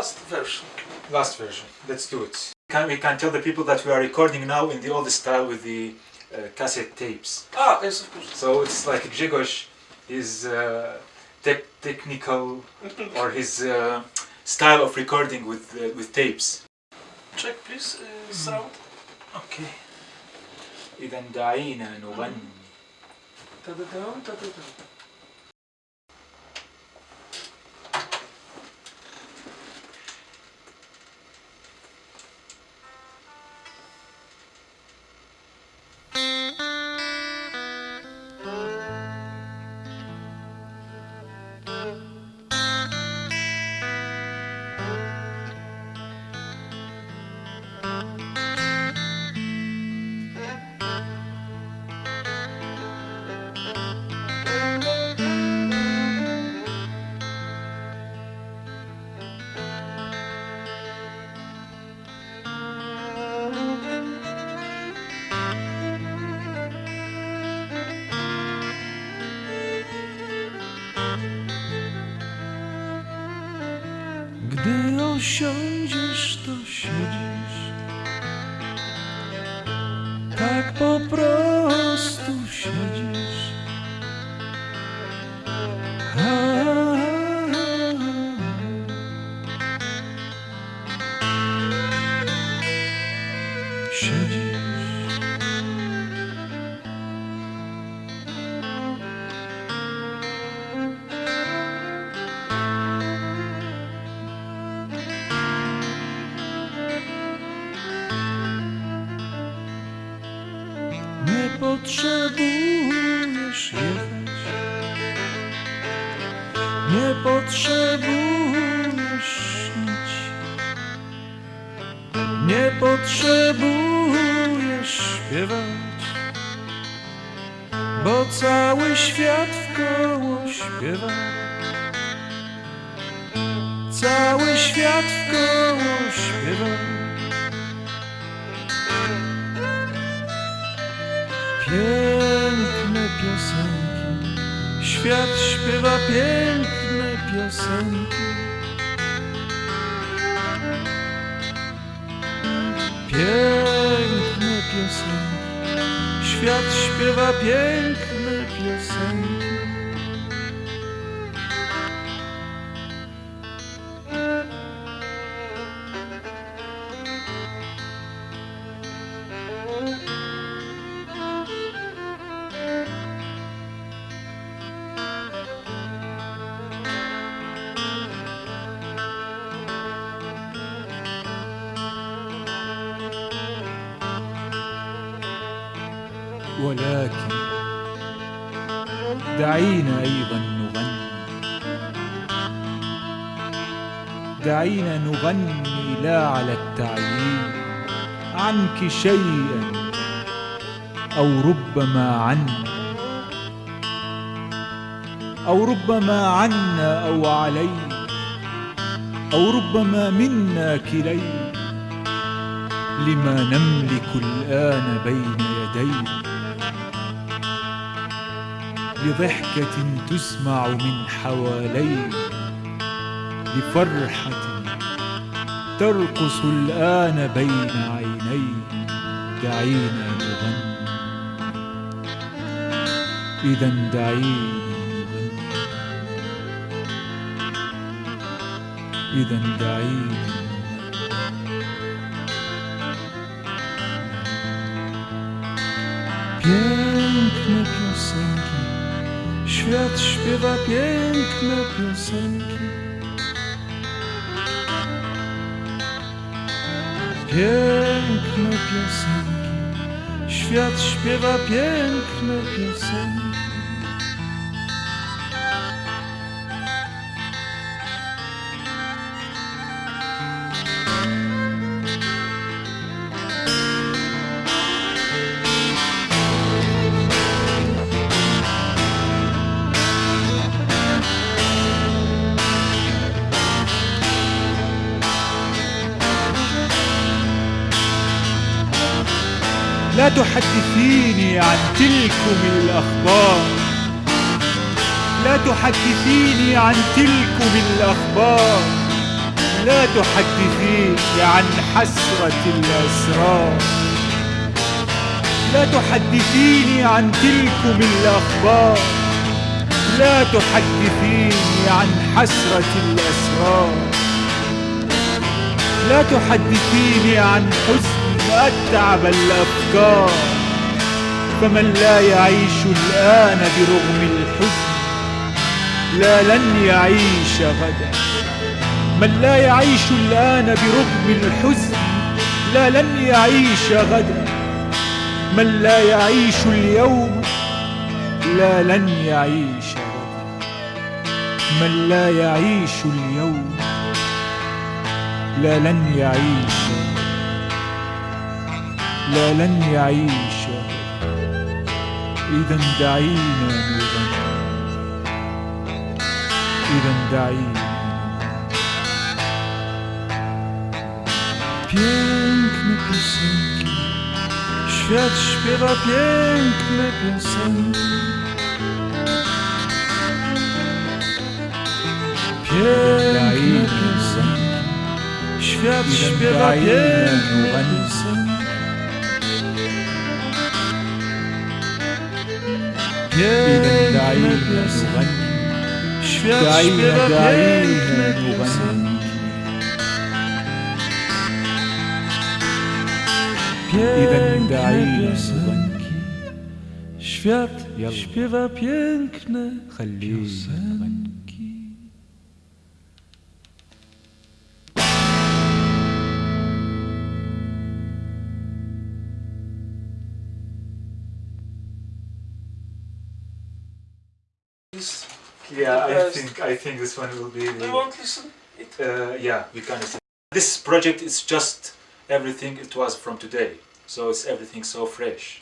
last version. Last version. Let's do it. Can we can tell the people that we are recording now in the old style with the uh, cassette tapes. Ah, yes, of course. So it's like Grzegorz, his uh, tech technical or his uh, style of recording with uh, with tapes. Check, please, uh, sound. Okay. إذا دعينا نغني Osiądziesz, to siedzisz. Tak po prostu siedzisz. Siedzisz potrzebujesz jechać. Nie potrzebujesz śnić. Nie potrzebujesz śpiewać. Bo cały świat wkoło śpiewa. Cały świat wkoło śpiewa Piękne piosenki, świat śpiewa piękne piosenki. Piękne piosenki, świat śpiewa piękne ولكن دعينا أيضا نغني. دعينا نغني لا على التعيين عنك شيئا أو ربما عنا. أو ربما عنا أو علينا. أو ربما منا كلينا لما نملك الآن بين يدينا. لضحكة تسمع من حوالينا لفرحة ترقص الآن بين عينينا دعينا نغني. إذا دعينا نغني. إذا دعينا świat śpiewa piękne piosenki. Piękne piosenki, świat śpiewa piękne piosenki. لا تحدثيني عن تلكم الأخبار. لا تحدثيني عن تلكم الأخبار. لا تحدثيني عن حسرة الأسرار. لا تحدثيني عن تلكم الأخبار. لا تحدثيني عن حسرة الأسرار. لا تحدثيني عن حزن أتعب الأفكار فمن لا يعيش الآن برغم الحزن لا لن يعيش غدا. من لا يعيش الآن برغم الحزن لا لن يعيش غدا. من لا يعيش اليوم لا لن يعيش غدا. من لا يعيش اليوم لا لن يعيش لا لن يعيش إذا دعينا نغني إذا دعينا Piękne piosenki, świat śpiewa piękne piosenki. Piękne piosenki, świat śpiewa piękne piosenki. piękne piosenki. Świat śpiewa piękne piosenki. Piękne piosenki. Świat śpiewa piękne piosenki. Yeah, I think I think this one will be. Want to listen? It. Uh, yeah, we can listen. This project is just everything it was from today, so it's everything so fresh.